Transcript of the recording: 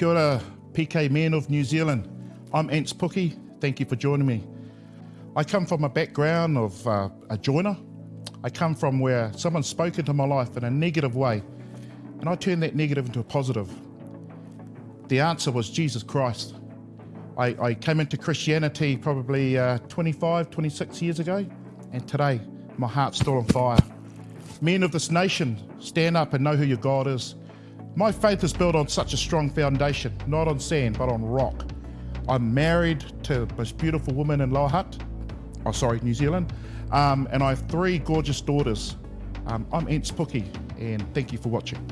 Kia ora, PK men of New Zealand. I'm Ants Puki. Thank you for joining me. I come from a background of uh, a joiner. I come from where someone spoke into my life in a negative way, and I turned that negative into a positive. The answer was Jesus Christ. I, I came into Christianity probably uh, 25, 26 years ago, and today my heart's still on fire. Men of this nation, stand up and know who your God is. My faith is built on such a strong foundation, not on sand, but on rock. I'm married to the most beautiful woman in Lower Hutt, oh sorry, New Zealand, um, and I have three gorgeous daughters. Um, I'm Ants Puki, and thank you for watching.